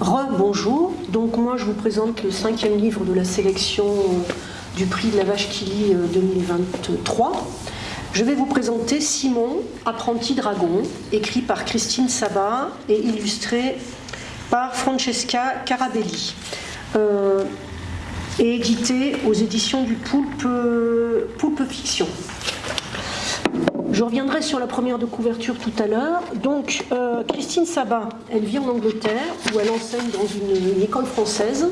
Re-bonjour, donc moi je vous présente le cinquième livre de la sélection du prix de la vache qui lit 2023. Je vais vous présenter Simon, apprenti dragon, écrit par Christine Sabat et illustré par Francesca Carabelli. Euh, et édité aux éditions du Poulpe, Poulpe Fiction. Je reviendrai sur la première de couverture tout à l'heure. Donc, euh, Christine Sabat, elle vit en Angleterre, où elle enseigne dans une, école française.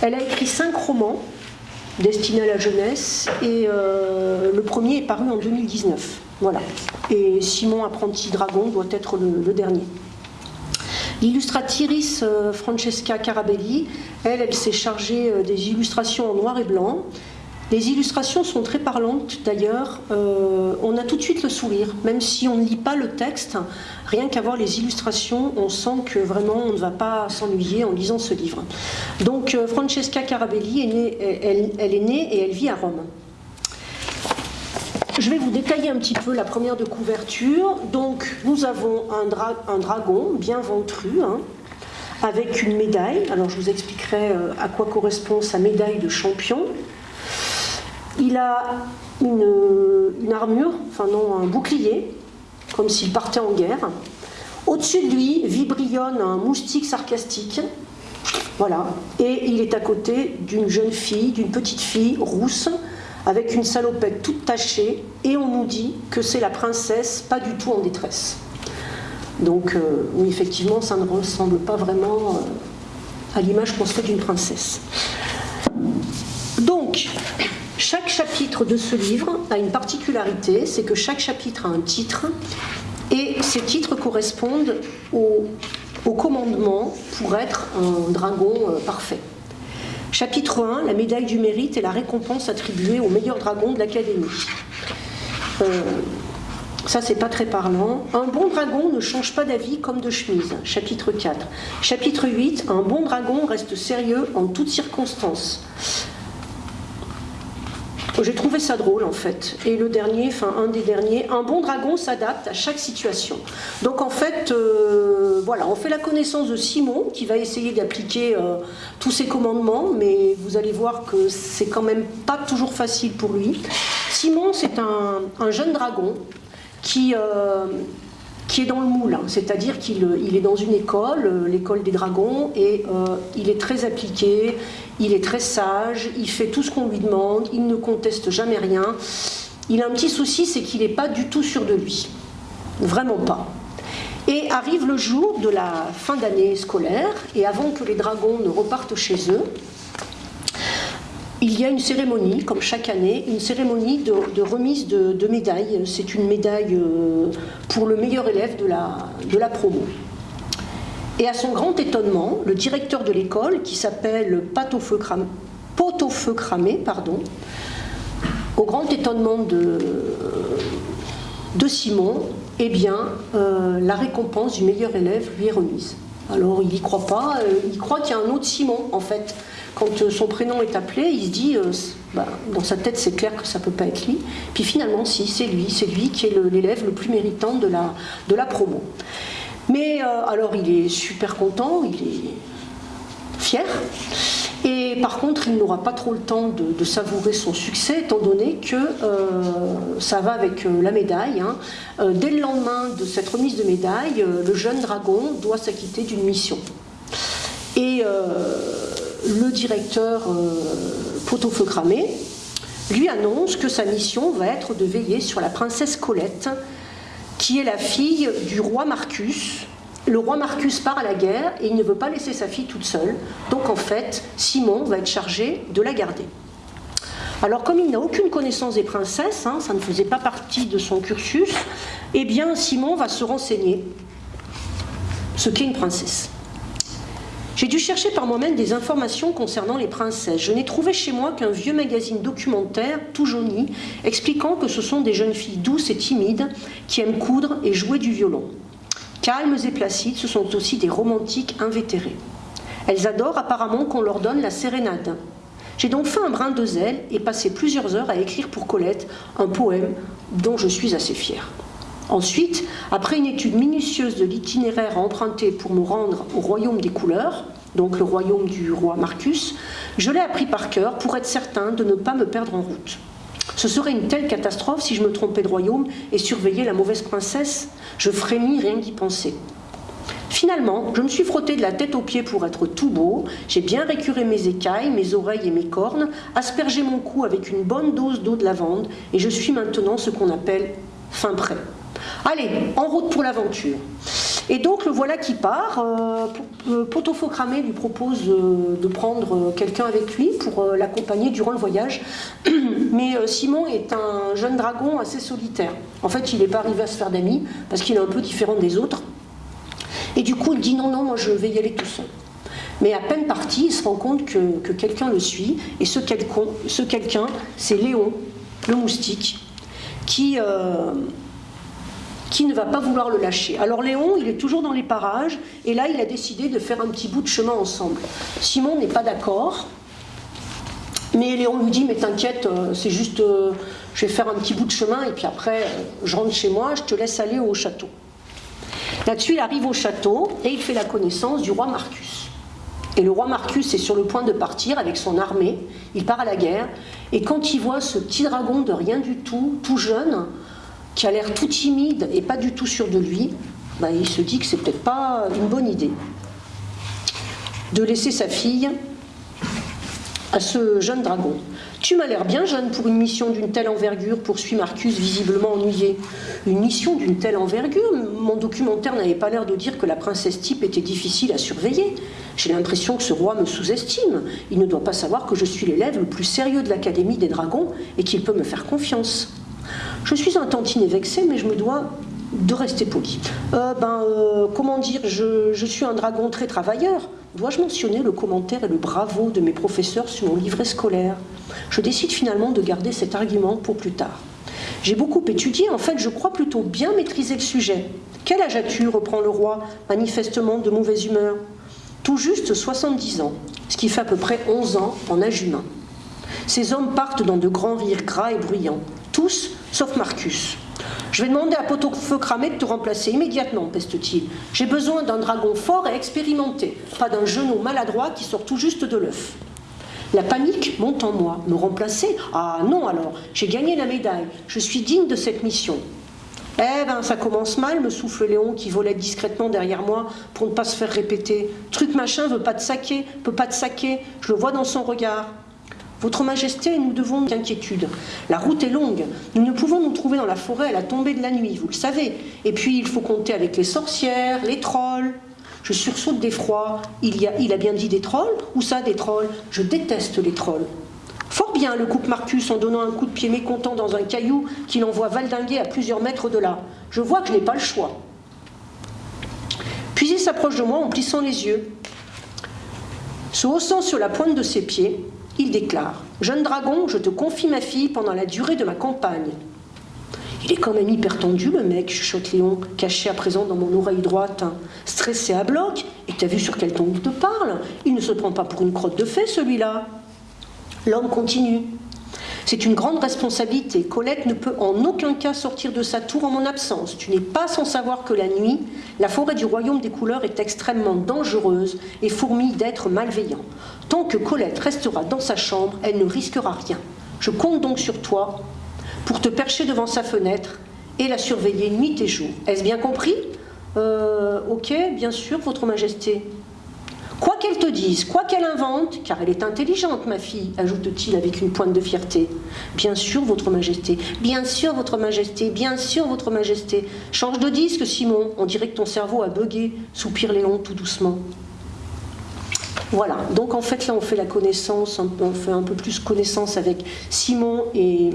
Elle a écrit cinq romans destinés à la jeunesse, et euh, le premier est paru en 2019. Voilà. Et Simon Apprenti Dragon doit être le, dernier. L'illustratrice euh, Francesca Carabelli, elle, elle s'est chargée des illustrations en noir et blanc. Les illustrations sont très parlantes d'ailleurs, euh, on a tout de suite le sourire, même si on ne lit pas le texte, rien qu'à voir les illustrations, on sent que vraiment on ne va pas s'ennuyer en lisant ce livre. Donc euh, Francesca Carabelli, elle, est née et elle vit à Rome. Je vais vous détailler un petit peu la première de couverture. Donc nous avons un, dragon bien ventru, hein, avec une médaille. Alors je vous expliquerai euh, à quoi correspond sa médaille de champion. Il a une, armure, enfin non, un bouclier, comme s'il partait en guerre. Au-dessus de lui vibrillonne un moustique sarcastique. Voilà. Et il est à côté d'une jeune fille, d'une petite fille rousse, avec une salopette toute tachée, et on nous dit que c'est la princesse, pas du tout en détresse. Donc, euh, oui, effectivement, ça ne ressemble pas vraiment euh, à l'image qu'on se fait d'une princesse. Donc, chaque chapitre de ce livre a une particularité, c'est que chaque chapitre a un titre et ces titres correspondent au, commandement pour être un dragon euh, parfait. Chapitre 1, la médaille du mérite et la récompense attribuée au meilleur dragon de l'Académie. Euh, ça, c'est pas très parlant. Un bon dragon ne change pas d'avis comme de chemise. Chapitre 4. Chapitre 8. Un bon dragon reste sérieux en toutes circonstances. J'ai trouvé ça drôle en fait. Et le dernier, enfin un des derniers, un bon dragon s'adapte à chaque situation. Donc en fait, euh, voilà, on fait la connaissance de Simon qui va essayer d'appliquer euh, tous ses commandements, mais vous allez voir que c'est quand même pas toujours facile pour lui. Simon, c'est un, jeune dragon qui, euh, qui est dans le moule, hein. c'est-à-dire qu'il il est dans une école, l'école des dragons, et il est très appliqué, il est très sage, il fait tout ce qu'on lui demande, il ne conteste jamais rien. Il a un petit souci, c'est qu'il n'est pas du tout sûr de lui. Vraiment pas. Et arrive le jour de la fin d'année scolaire, et avant que les dragons ne repartent chez eux, il y a une cérémonie, comme chaque année, une cérémonie de, remise de, médailles. C'est une médaille euh, pour le meilleur élève de la, promo. Et à son grand étonnement, le directeur de l'école, qui s'appelle Pot-au-feu cramé, pardon, au grand étonnement de, de Simon, eh bien, euh, la récompense du meilleur élève lui est remise. Alors il n'y croit pas, euh, il croit qu'il y a un autre Simon en fait. Quand euh, son prénom est appelé, il se dit, bah, dans sa tête c'est clair que ça ne peut pas être lui. Puis finalement si, c'est lui, c'est lui qui est l'élève le, plus méritant de la, promo. Mais euh, alors il est super content, il est fier. Et par contre, il n'aura pas trop le temps de, savourer son succès, étant donné que euh, ça va avec euh, la médaille. Hein. dès le lendemain de cette remise de médaille, le jeune dragon doit s'acquitter d'une mission. Et le directeur Pot-au-feu cramé lui annonce que sa mission va être de veiller sur la princesse Colette, qui est la fille du roi Marcus. Le roi Marcus part à la guerre et il ne veut pas laisser sa fille toute seule. Donc en fait, Simon va être chargé de la garder. Alors comme il n'a aucune connaissance des princesses, hein, ça ne faisait pas partie de son cursus, eh bien Simon va se renseigner ce qu'est une princesse. J'ai dû chercher par moi-même des informations concernant les princesses. Je n'ai trouvé chez moi qu'un vieux magazine documentaire, tout jauni, expliquant que ce sont des jeunes filles douces et timides qui aiment coudre et jouer du violon. Calmes et placides, ce sont aussi des romantiques invétérés. Elles adorent apparemment qu'on leur donne la sérénade. J'ai donc fait un brin de zèle et passé plusieurs heures à écrire pour Colette un poème dont je suis assez fière. Ensuite, après une étude minutieuse de l'itinéraire emprunté pour me rendre au royaume des couleurs, donc le royaume du roi Marcus, je l'ai appris par cœur pour être certain de ne pas me perdre en route. Ce serait une telle catastrophe si je me trompais de royaume et surveillais la mauvaise princesse. Je frémis rien d'y penser. Finalement, je me suis frotté de la tête aux pieds pour être tout beau, j'ai bien récuré mes écailles, mes oreilles et mes cornes, aspergé mon cou avec une bonne dose d'eau de lavande, et je suis maintenant ce qu'on appelle fin prêt. Allez, en route pour l'aventure. Et donc le voilà qui part. Euh, euh lui propose euh, de prendre quelqu'un avec lui pour euh, l'accompagner durant le voyage. Mais Simon est un jeune dragon assez solitaire. En fait, il n'est pas arrivé à se faire d'amis parce qu'il est un peu différent des autres. Et du coup, il dit non, non, moi je vais y aller tout seul. Mais à peine parti, il se rend compte que, quelqu'un le suit. Et ce quelqu'un, c'est Léon, le moustique, qui, qui ne va pas vouloir le lâcher. Alors Léon, il est toujours dans les parages, et là, il a décidé de faire un petit bout de chemin ensemble. Simon n'est pas d'accord, mais Léon lui dit, mais t'inquiète, euh, c'est juste, euh, je vais faire un petit bout de chemin, et puis après, euh, je rentre chez moi, je te laisse aller au château. Là-dessus, il arrive au château, et il fait la connaissance du roi Marcus. Et le roi Marcus est sur le point de partir avec son armée, il part à la guerre, et quand il voit ce petit dragon de rien du tout, tout jeune, qui a l'air tout timide et pas du tout sûr de lui, bah, il se dit que c'est peut-être pas une bonne idée de laisser sa fille à ce jeune dragon. Tu m'as l'air bien jeune pour une mission d'une telle envergure, poursuit Marcus, visiblement ennuyé. Une mission d'une telle envergure? Mon documentaire n'avait pas l'air de dire que la princesse type était difficile à surveiller. J'ai l'impression que ce roi me sous-estime. Il ne doit pas savoir que je suis l'élève le plus sérieux de l'Académie des dragons et qu'il peut me faire confiance. Je suis un tantinet vexé, mais je me dois de rester poli. Euh, ben, euh, comment dire, je, suis un dragon très travailleur. Dois-je mentionner le commentaire et le bravo de mes professeurs sur mon livret scolaire? Je décide finalement de garder cet argument pour plus tard. J'ai beaucoup étudié, en fait je crois plutôt bien maîtriser le sujet. Quel âge as-tu? reprend le roi, manifestement de mauvaise humeur. Tout juste 70 ans, ce qui fait à peu près 11 ans en âge humain. Ces hommes partent dans de grands rires gras et bruyants tous, sauf Marcus. Je vais demander à Pot-au-Feu cramé de te remplacer immédiatement, peste-t-il. J'ai besoin d'un dragon fort et expérimenté, pas d'un genou maladroit qui sort tout juste de l'œuf. La panique monte en moi. Me remplacer? Ah non alors, j'ai gagné la médaille. Je suis digne de cette mission. Eh ben, ça commence mal, me souffle Léon qui volait discrètement derrière moi pour ne pas se faire répéter. Truc machin veut pas te saquer, peut pas te saquer. Je le vois dans son regard. Votre Majesté, nous devons d'inquiétude. La route est longue. Nous ne pouvons nous trouver dans la forêt à la tombée de la nuit, vous le savez. Et puis, il faut compter avec les sorcières, les trolls. Je sursaute d'effroi. Il, il a bien dit des trolls Où ça, des trolls? Je déteste les trolls. Fort bien, le coupe Marcus en donnant un coup de pied mécontent dans un caillou qu'il envoie valdinguer à plusieurs mètres de là. Je vois que je n'ai pas le choix. Puis il s'approche de moi en plissant les yeux. Se haussant sur la pointe de ses pieds, il déclare Jeune dragon, je te confie ma fille pendant la durée de ma campagne. Il est quand même hyper tendu, le mec, chuchote Léon, caché à présent dans mon oreille droite. Stressé à bloc, et t'as vu sur quel ton il te parle? Il ne se prend pas pour une crotte de fée, celui-là. L'homme continue. C'est une grande responsabilité. Colette ne peut en aucun cas sortir de sa tour en mon absence. Tu n'es pas sans savoir que la nuit, la forêt du royaume des couleurs est extrêmement dangereuse et fourmille d'êtres malveillants. Tant que Colette restera dans sa chambre, elle ne risquera rien. Je compte donc sur toi pour te percher devant sa fenêtre et la surveiller nuit et jour. Est-ce bien compris? Euh, Ok, bien sûr, Votre Majesté. Quoi qu'elle te dise, quoi qu'elle invente, car elle est intelligente, ma fille, ajoute-t-il avec une pointe de fierté. Bien sûr, votre majesté, bien sûr, votre majesté, bien sûr, votre majesté. Change de disque, Simon, on dirait que ton cerveau a bugué, soupire Léon tout doucement. Voilà, donc en fait là on fait la connaissance, on fait un peu plus connaissance avec Simon et,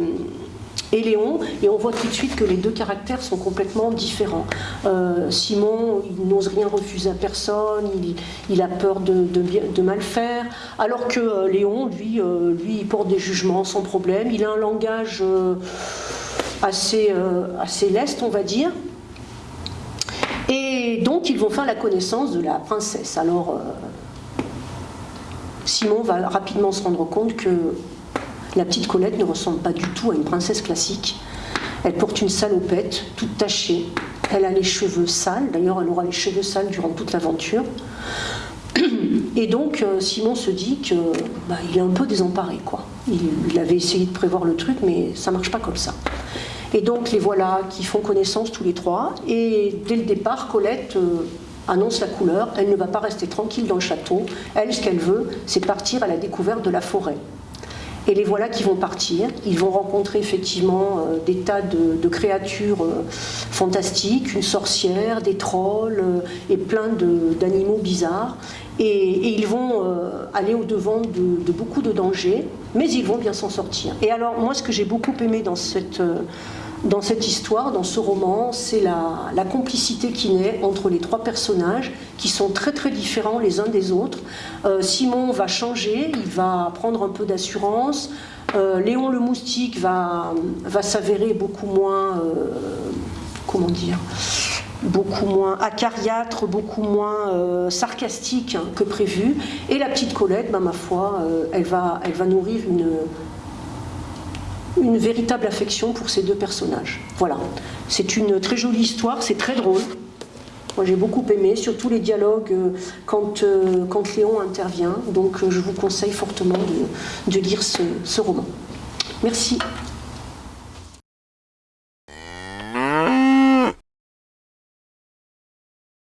et Léon, et on voit tout de suite que les deux caractères sont complètement différents. Euh, Simon, il n'ose rien refuser à personne, il, a peur de, mal faire, alors que euh, Léon, lui, euh, lui, il porte des jugements sans problème, il a un langage assez, assez leste, on va dire. Et donc, ils vont faire la connaissance de la princesse. Alors, Simon va rapidement se rendre compte que la petite Colette ne ressemble pas du tout à une princesse classique. Elle porte une salopette, toute tachée. Elle a les cheveux sales, d'ailleurs elle aura les cheveux sales durant toute l'aventure. Et donc euh, Simon se dit qu'il bah, est un peu désemparé. Il, avait essayé de prévoir le truc, mais ça marche pas comme ça. Et donc les voilà qui font connaissance tous les trois. Et dès le départ, Colette euh, annonce la couleur. Elle ne va pas rester tranquille dans le château. Elle, ce qu'elle veut, c'est partir à la découverte de la forêt. Et les voilà qui vont partir. Ils vont rencontrer effectivement euh, des tas de, créatures euh, fantastiques, une sorcière, des trolls et plein d'animaux bizarres. Et, ils vont aller au-devant de, de, beaucoup de dangers, mais ils vont bien s'en sortir. Et alors, moi, ce que j'ai beaucoup aimé dans cette dans cette histoire, dans ce roman, c'est la, complicité qui naît entre les trois personnages qui sont très très différents les uns des autres. Euh, Simon va changer, il va prendre un peu d'assurance. Euh, Léon le moustique va, va s'avérer beaucoup moins, euh, comment dire, beaucoup moins acariâtre, beaucoup moins sarcastique que prévu. Et la petite Colette, ben, ma foi, elle, va, elle va nourrir une, une véritable affection pour ces deux personnages. Voilà, c'est une très jolie histoire, c'est très drôle. Moi j'ai beaucoup aimé, surtout les dialogues euh, quand, euh, quand Léon intervient. Donc euh, je vous conseille fortement de, lire ce roman. Merci.